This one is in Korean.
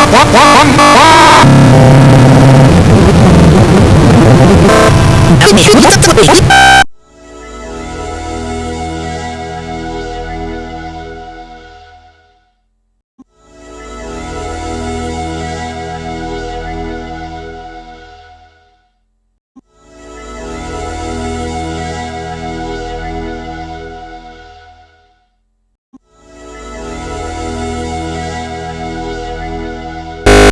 One, one, one. Es mi justo,